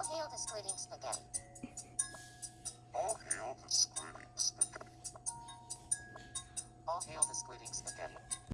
All hail the squirting spaghetti. All hail the squirting spaghetti. All hail the squirting spaghetti.